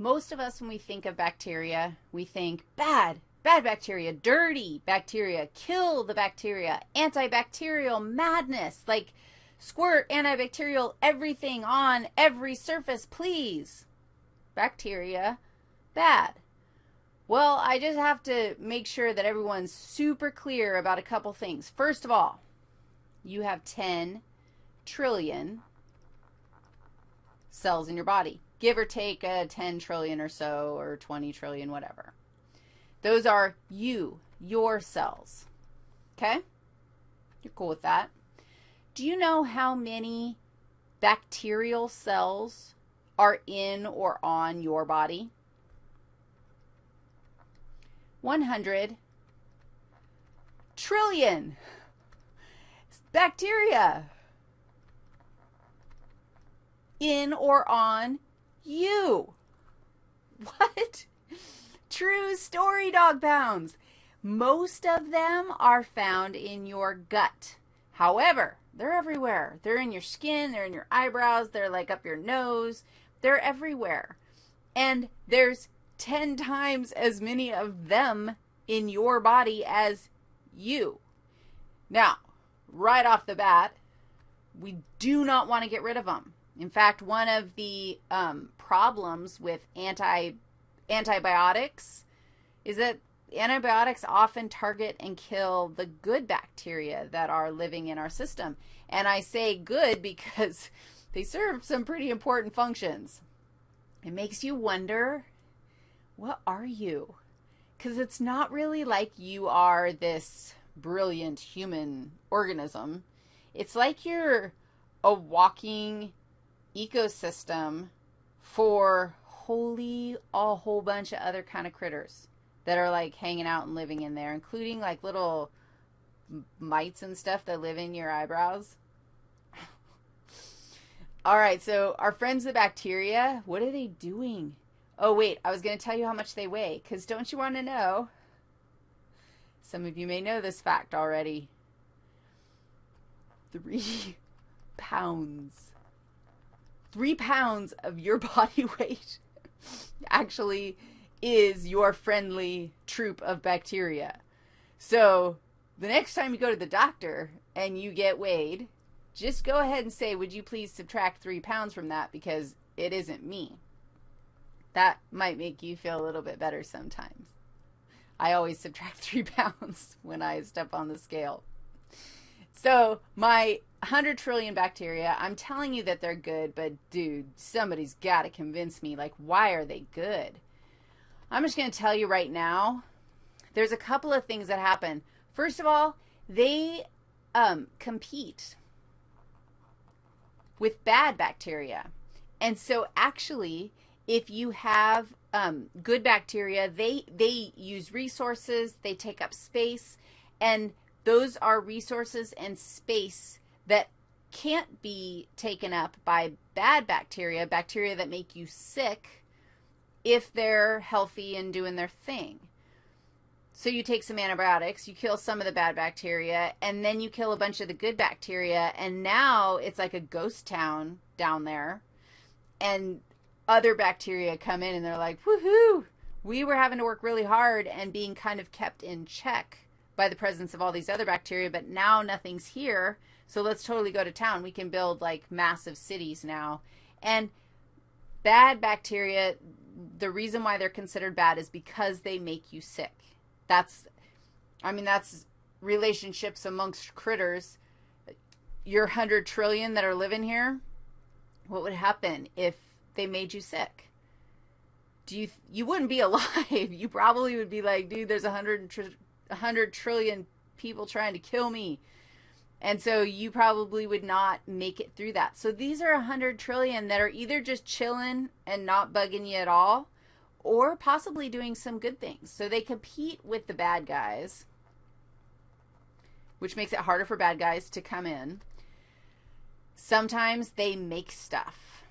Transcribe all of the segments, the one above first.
most of us, when we think of bacteria, we think bad, bad bacteria, dirty bacteria, kill the bacteria, antibacterial madness, like squirt antibacterial everything on every surface, please. Bacteria, bad. Well, I just have to make sure that everyone's super clear about a couple things. First of all, you have 10 trillion cells in your body, give or take a 10 trillion or so or 20 trillion, whatever. Those are you, your cells. Okay? You're cool with that. Do you know how many bacterial cells are in or on your body? 100 trillion bacteria in or on you. What? True story, dog pounds. Most of them are found in your gut. However, they're everywhere. They're in your skin, they're in your eyebrows, they're like up your nose. They're everywhere. And there's 10 times as many of them in your body as you. Now, right off the bat, we do not want to get rid of them. In fact, one of the um, problems with anti antibiotics is that antibiotics often target and kill the good bacteria that are living in our system. And I say good because they serve some pretty important functions. It makes you wonder, what are you? Because it's not really like you are this brilliant human organism. It's like you're a walking ecosystem for wholly a whole bunch of other kind of critters that are like hanging out and living in there, including like little mites and stuff that live in your eyebrows. All right, so our friends the bacteria, what are they doing? Oh, wait, I was going to tell you how much they weigh, because don't you want to know? Some of you may know this fact already. Three pounds. Three pounds of your body weight actually is your friendly troop of bacteria. So the next time you go to the doctor and you get weighed, just go ahead and say, would you please subtract three pounds from that because it isn't me. That might make you feel a little bit better sometimes. I always subtract three pounds when I step on the scale. So my 100 trillion bacteria, I'm telling you that they're good, but dude, somebody's got to convince me, like, why are they good? I'm just going to tell you right now, there's a couple of things that happen. First of all, they um, compete with bad bacteria. And so actually, if you have um, good bacteria, they, they use resources, they take up space, and those are resources and space that can't be taken up by bad bacteria, bacteria that make you sick, if they're healthy and doing their thing. So you take some antibiotics, you kill some of the bad bacteria, and then you kill a bunch of the good bacteria, and now it's like a ghost town down there. And other bacteria come in and they're like, woohoo, we were having to work really hard and being kind of kept in check by the presence of all these other bacteria, but now nothing's here. So let's totally go to town. We can build like massive cities now. And bad bacteria, the reason why they're considered bad is because they make you sick. That's, I mean, that's relationships amongst critters. Your 100 trillion that are living here, what would happen if they made you sick? Do you, you wouldn't be alive. You probably would be like, dude, there's a 100, tr 100 trillion people trying to kill me. And so you probably would not make it through that. So these are 100 trillion that are either just chilling and not bugging you at all, or possibly doing some good things. So they compete with the bad guys, which makes it harder for bad guys to come in. Sometimes they make stuff.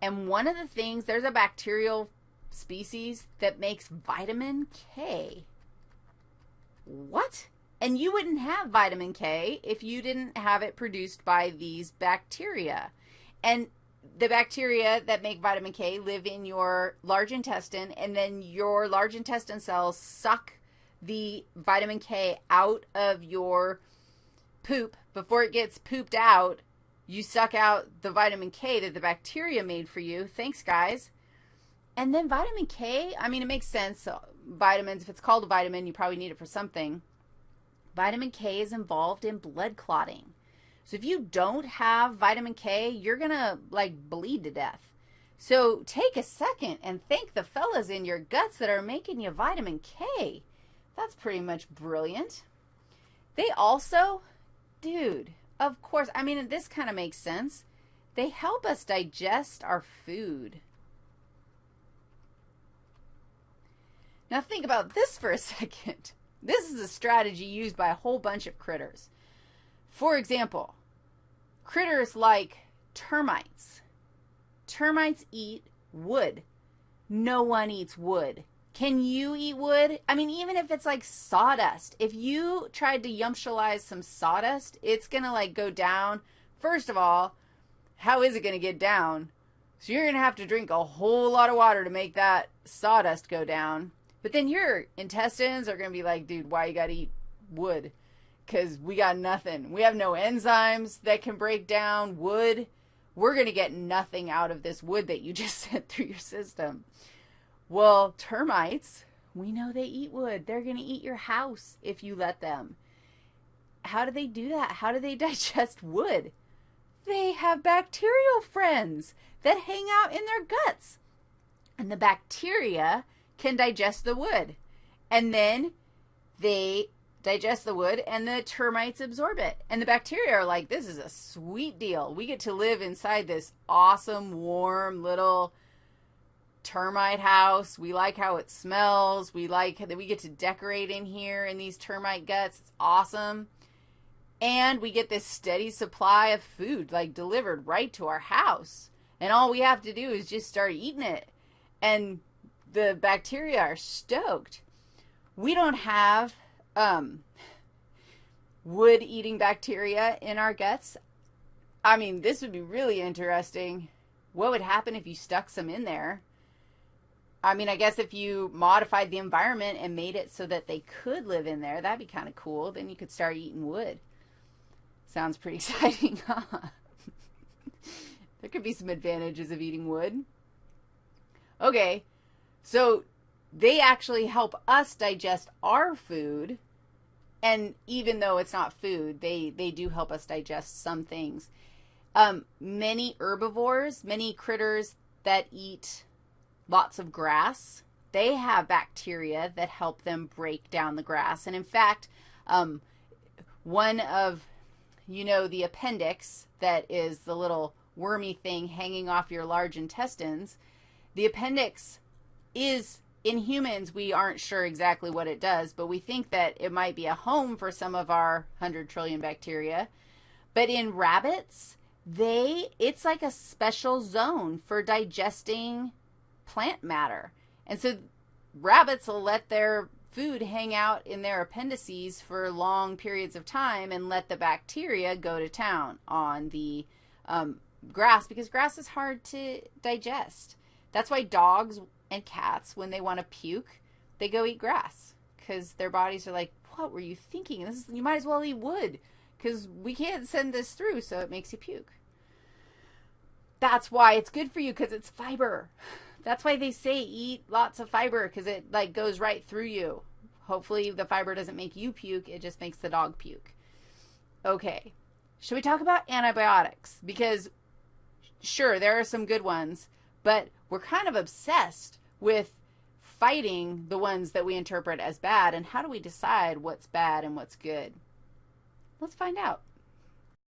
And one of the things, there's a bacterial species that makes vitamin K. What? And you wouldn't have vitamin K if you didn't have it produced by these bacteria. And the bacteria that make vitamin K live in your large intestine, and then your large intestine cells suck the vitamin K out of your poop before it gets pooped out. You suck out the vitamin K that the bacteria made for you. Thanks, guys. And then vitamin K, I mean, it makes sense. So vitamins, if it's called a vitamin, you probably need it for something. Vitamin K is involved in blood clotting. So if you don't have vitamin K, you're going to like bleed to death. So take a second and thank the fellas in your guts that are making you vitamin K. That's pretty much brilliant. They also, dude, of course, I mean, this kind of makes sense. They help us digest our food. Now think about this for a second. This is a strategy used by a whole bunch of critters. For example, critters like termites. Termites eat wood. No one eats wood. Can you eat wood? I mean, even if it's like sawdust, if you tried to yumptialize some sawdust, it's going to like go down. First of all, how is it going to get down? So you're going to have to drink a whole lot of water to make that sawdust go down. But then your intestines are going to be like, dude, why you got to eat wood? Because we got nothing. We have no enzymes that can break down wood. We're going to get nothing out of this wood that you just sent through your system. Well, termites, we know they eat wood. They're going to eat your house if you let them. How do they do that? How do they digest wood? They have bacterial friends that hang out in their guts. And the bacteria can digest the wood. And then they digest the wood and the termites absorb it. And the bacteria are like, this is a sweet deal. We get to live inside this awesome, warm little termite house. We like how it smells. We like that we get to decorate in here in these termite guts. It's awesome. And we get this steady supply of food like delivered right to our house. And all we have to do is just start eating it. And the bacteria are stoked. We don't have um, wood eating bacteria in our guts. I mean, this would be really interesting. What would happen if you stuck some in there? I mean, I guess if you modified the environment and made it so that they could live in there, that'd be kind of cool. Then you could start eating wood. Sounds pretty exciting, huh? there could be some advantages of eating wood. Okay, so they actually help us digest our food. And even though it's not food, they, they do help us digest some things. Um, many herbivores, many critters that eat lots of grass, they have bacteria that help them break down the grass. And in fact, um, one of, you know, the appendix that is the little wormy thing hanging off your large intestines, the appendix is in humans, we aren't sure exactly what it does, but we think that it might be a home for some of our 100 trillion bacteria. But in rabbits, they it's like a special zone for digesting plant matter. And so rabbits will let their food hang out in their appendices for long periods of time and let the bacteria go to town on the um, grass because grass is hard to digest. That's why dogs and cats, when they want to puke, they go eat grass because their bodies are like, what were you thinking? This is, you might as well eat wood because we can't send this through, so it makes you puke. That's why it's good for you because it's fiber. That's why they say eat lots of fiber because it like goes right through you. Hopefully the fiber doesn't make you puke, it just makes the dog puke. Okay. Should we talk about antibiotics? Because sure, there are some good ones, but we're kind of obsessed with fighting the ones that we interpret as bad. And how do we decide what's bad and what's good? Let's find out.